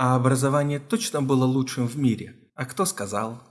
А образование точно было лучшим в мире. А кто сказал?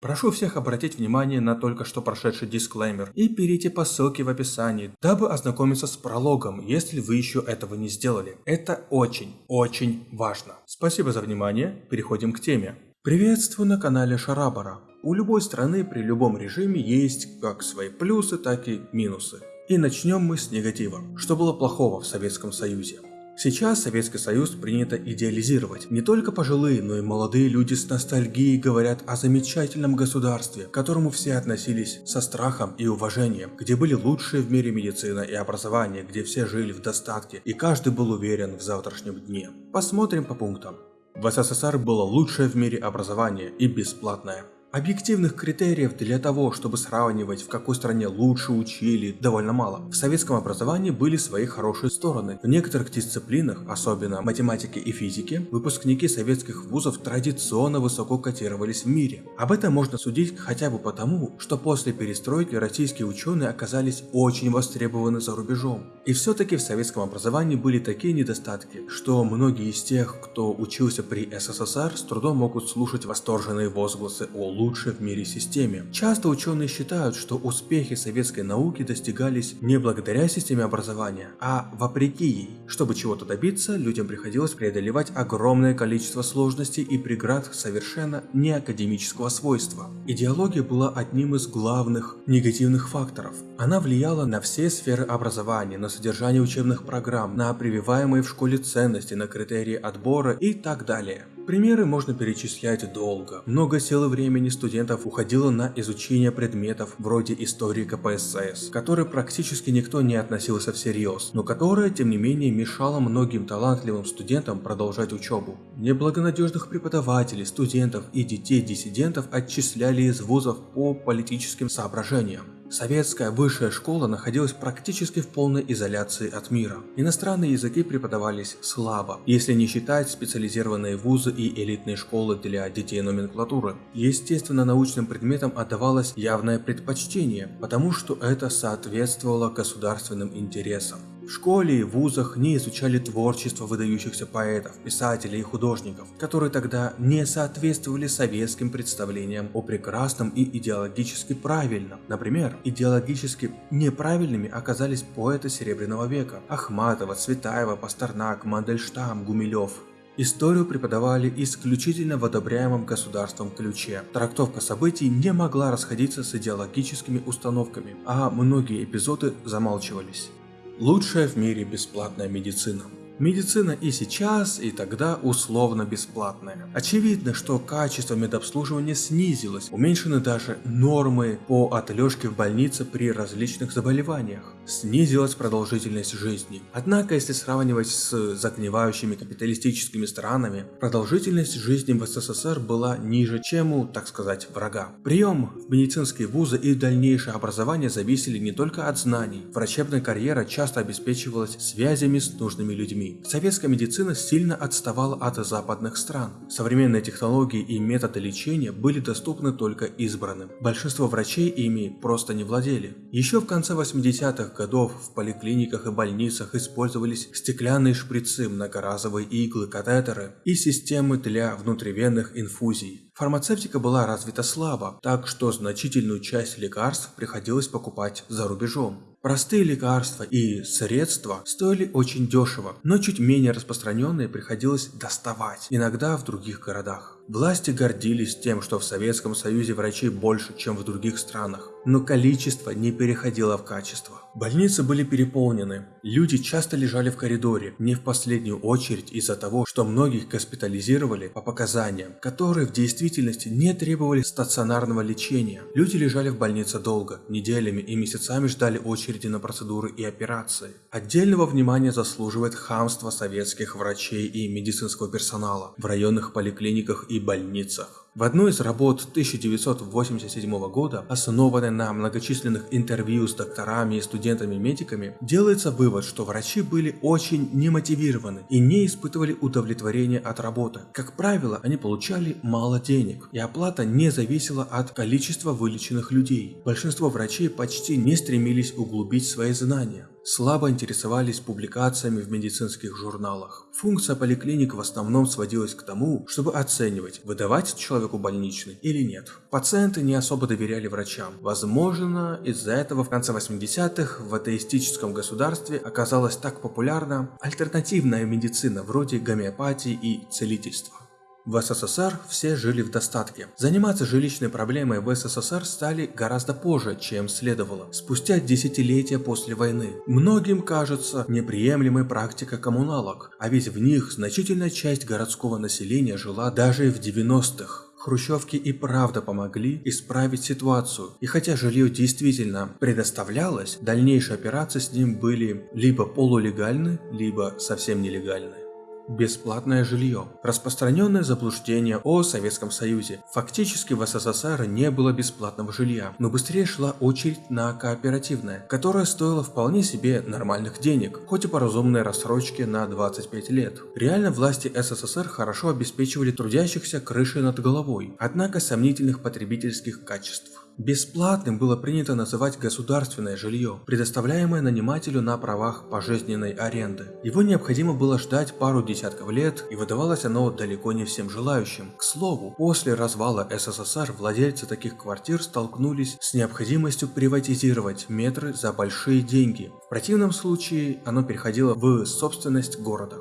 Прошу всех обратить внимание на только что прошедший дисклеймер и перейти по ссылке в описании, дабы ознакомиться с прологом, если вы еще этого не сделали. Это очень, очень важно. Спасибо за внимание, переходим к теме. Приветствую на канале Шарабара. У любой страны при любом режиме есть как свои плюсы, так и минусы. И начнем мы с негатива. Что было плохого в Советском Союзе? Сейчас Советский Союз принято идеализировать. Не только пожилые, но и молодые люди с ностальгией говорят о замечательном государстве, к которому все относились со страхом и уважением, где были лучшие в мире медицина и образование, где все жили в достатке и каждый был уверен в завтрашнем дне. Посмотрим по пунктам. В СССР было лучшее в мире образование и бесплатное. Объективных критериев для того, чтобы сравнивать, в какой стране лучше учили, довольно мало. В советском образовании были свои хорошие стороны. В некоторых дисциплинах, особенно математике и физике, выпускники советских вузов традиционно высоко котировались в мире. Об этом можно судить хотя бы потому, что после перестройки российские ученые оказались очень востребованы за рубежом. И все-таки в советском образовании были такие недостатки, что многие из тех, кто учился при СССР, с трудом могут слушать восторженные возгласы о лучшей в мире системе. Часто ученые считают, что успехи советской науки достигались не благодаря системе образования, а вопреки ей. Чтобы чего-то добиться, людям приходилось преодолевать огромное количество сложностей и преград совершенно не академического свойства. Идеология была одним из главных негативных факторов. Она влияла на все сферы образования, на содержание учебных программ, на прививаемые в школе ценности, на критерии отбора и так далее. Примеры можно перечислять долго. Много сил и времени студентов уходило на изучение предметов вроде истории КПСС, которые практически никто не относился всерьез, но которая, тем не менее, мешала многим талантливым студентам продолжать учебу. Неблагонадежных преподавателей, студентов и детей диссидентов отчисляли из вузов по политическим соображениям. Советская высшая школа находилась практически в полной изоляции от мира. Иностранные языки преподавались слабо, если не считать специализированные вузы и элитные школы для детей номенклатуры. Естественно, научным предметам отдавалось явное предпочтение, потому что это соответствовало государственным интересам. В школе и вузах не изучали творчество выдающихся поэтов, писателей и художников, которые тогда не соответствовали советским представлениям о прекрасном и идеологически правильном. Например, идеологически неправильными оказались поэты Серебряного века – Ахматова, Цветаева, Пастернак, Мандельштам, Гумилев. Историю преподавали исключительно в одобряемом государством ключе. Трактовка событий не могла расходиться с идеологическими установками, а многие эпизоды замалчивались. Лучшая в мире бесплатная медицина. Медицина и сейчас, и тогда условно бесплатная. Очевидно, что качество медобслуживания снизилось, уменьшены даже нормы по отлежке в больнице при различных заболеваниях. Снизилась продолжительность жизни. Однако, если сравнивать с загнивающими капиталистическими странами, продолжительность жизни в СССР была ниже, чем у, так сказать, врага. Прием в медицинские вузы и дальнейшее образование зависели не только от знаний. Врачебная карьера часто обеспечивалась связями с нужными людьми. Советская медицина сильно отставала от западных стран. Современные технологии и методы лечения были доступны только избранным. Большинство врачей ими просто не владели. Еще в конце 80-х годов в поликлиниках и больницах использовались стеклянные шприцы, многоразовые иглы, катетеры и системы для внутривенных инфузий. Фармацевтика была развита слабо, так что значительную часть лекарств приходилось покупать за рубежом. Простые лекарства и средства стоили очень дешево, но чуть менее распространенные приходилось доставать, иногда в других городах. Власти гордились тем, что в Советском Союзе врачей больше, чем в других странах, но количество не переходило в качество. Больницы были переполнены, люди часто лежали в коридоре, не в последнюю очередь из-за того, что многих госпитализировали по показаниям, которые в действительности не требовали стационарного лечения. Люди лежали в больнице долго, неделями и месяцами ждали очереди на процедуры и операции. Отдельного внимания заслуживает хамство советских врачей и медицинского персонала в районных поликлиниках и больницах. В одной из работ 1987 года, основанной на многочисленных интервью с докторами и студентами-медиками, делается вывод, что врачи были очень немотивированы и не испытывали удовлетворения от работы. Как правило, они получали мало денег, и оплата не зависела от количества вылеченных людей. Большинство врачей почти не стремились углубить свои знания слабо интересовались публикациями в медицинских журналах. Функция поликлиник в основном сводилась к тому, чтобы оценивать, выдавать человеку больничный или нет. Пациенты не особо доверяли врачам. Возможно, из-за этого в конце 80-х в атеистическом государстве оказалась так популярна альтернативная медицина вроде гомеопатии и целительства. В СССР все жили в достатке. Заниматься жилищной проблемой в СССР стали гораздо позже, чем следовало, спустя десятилетия после войны. Многим кажется неприемлемой практика коммуналок, а ведь в них значительная часть городского населения жила даже в 90-х. Хрущевки и правда помогли исправить ситуацию, и хотя жилье действительно предоставлялось, дальнейшие операции с ним были либо полулегальны, либо совсем нелегальны. Бесплатное жилье. Распространенное заблуждение о Советском Союзе. Фактически в СССР не было бесплатного жилья, но быстрее шла очередь на кооперативное, которое стоило вполне себе нормальных денег, хоть и по разумной рассрочке на 25 лет. Реально власти СССР хорошо обеспечивали трудящихся крышей над головой, однако сомнительных потребительских качеств. Бесплатным было принято называть государственное жилье, предоставляемое нанимателю на правах пожизненной аренды. Его необходимо было ждать пару десятков лет, и выдавалось оно далеко не всем желающим. К слову, после развала СССР владельцы таких квартир столкнулись с необходимостью приватизировать метры за большие деньги. В противном случае оно переходило в собственность города.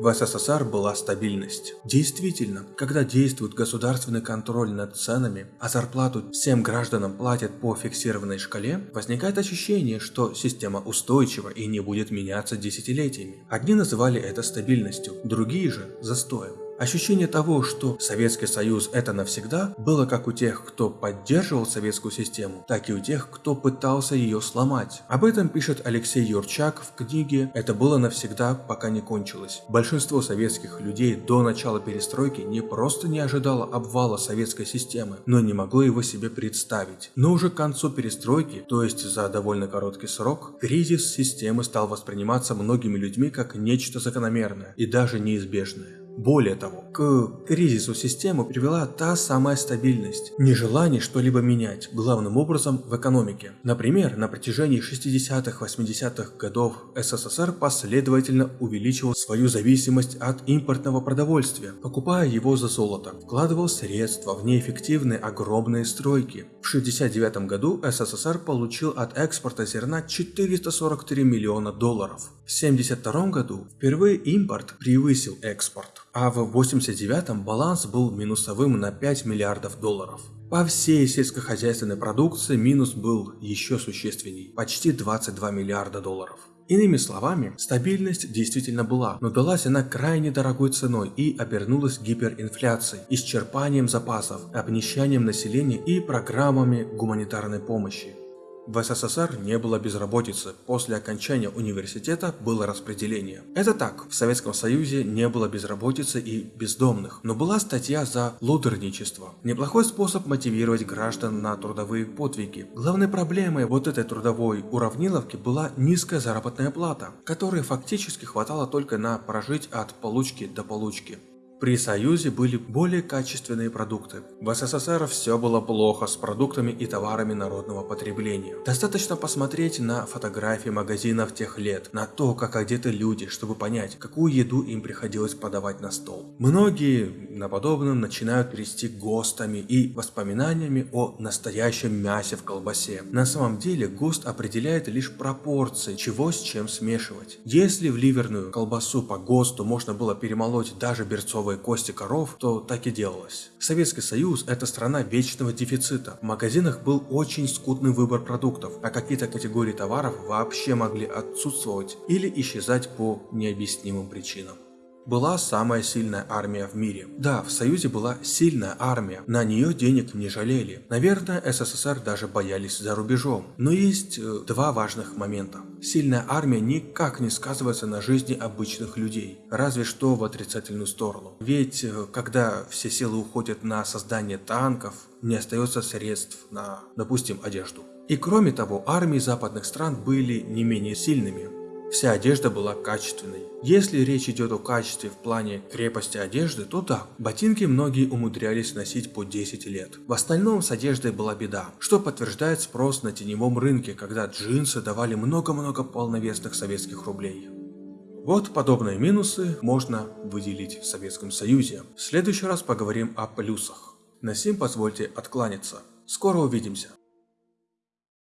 В СССР была стабильность. Действительно, когда действует государственный контроль над ценами, а зарплату всем гражданам платят по фиксированной шкале, возникает ощущение, что система устойчива и не будет меняться десятилетиями. Одни называли это стабильностью, другие же – застоем. Ощущение того, что Советский Союз это навсегда, было как у тех, кто поддерживал советскую систему, так и у тех, кто пытался ее сломать. Об этом пишет Алексей Юрчак в книге «Это было навсегда, пока не кончилось». Большинство советских людей до начала перестройки не просто не ожидало обвала советской системы, но не могло его себе представить. Но уже к концу перестройки, то есть за довольно короткий срок, кризис системы стал восприниматься многими людьми как нечто закономерное и даже неизбежное. Более того, к кризису системы привела та самая стабильность, нежелание что-либо менять, главным образом в экономике. Например, на протяжении 60-80-х годов СССР последовательно увеличивал свою зависимость от импортного продовольствия, покупая его за золото, вкладывал средства в неэффективные огромные стройки. В 1969 году СССР получил от экспорта зерна 443 миллиона долларов. В 1972 году впервые импорт превысил экспорт, а в 1989 баланс был минусовым на 5 миллиардов долларов. По всей сельскохозяйственной продукции минус был еще существенней – почти 22 миллиарда долларов. Иными словами, стабильность действительно была, но далась она крайне дорогой ценой и обернулась гиперинфляцией, исчерпанием запасов, обнищанием населения и программами гуманитарной помощи. В СССР не было безработицы, после окончания университета было распределение. Это так, в Советском Союзе не было безработицы и бездомных, но была статья за лудерничество. Неплохой способ мотивировать граждан на трудовые подвиги. Главной проблемой вот этой трудовой уравниловки была низкая заработная плата, которой фактически хватало только на прожить от получки до получки. При Союзе были более качественные продукты. В СССР все было плохо с продуктами и товарами народного потребления. Достаточно посмотреть на фотографии магазинов тех лет, на то, как одеты люди, чтобы понять, какую еду им приходилось подавать на стол. Многие на подобном начинают трясти ГОСТами и воспоминаниями о настоящем мясе в колбасе. На самом деле ГОСТ определяет лишь пропорции, чего с чем смешивать. Если в ливерную колбасу по ГОСТу можно было перемолоть даже берцовые здоровые кости коров, то так и делалось. Советский Союз – это страна вечного дефицита. В магазинах был очень скудный выбор продуктов, а какие-то категории товаров вообще могли отсутствовать или исчезать по необъяснимым причинам. Была самая сильная армия в мире. Да, в Союзе была сильная армия, на нее денег не жалели. Наверное, СССР даже боялись за рубежом. Но есть э, два важных момента. Сильная армия никак не сказывается на жизни обычных людей, разве что в отрицательную сторону. Ведь э, когда все силы уходят на создание танков, не остается средств на, допустим, одежду. И кроме того, армии западных стран были не менее сильными. Вся одежда была качественной. Если речь идет о качестве в плане крепости одежды, то да, ботинки многие умудрялись носить по 10 лет. В остальном с одеждой была беда, что подтверждает спрос на теневом рынке, когда джинсы давали много-много полновесных советских рублей. Вот подобные минусы можно выделить в Советском Союзе. В следующий раз поговорим о плюсах. На сим позвольте откланяться. Скоро увидимся.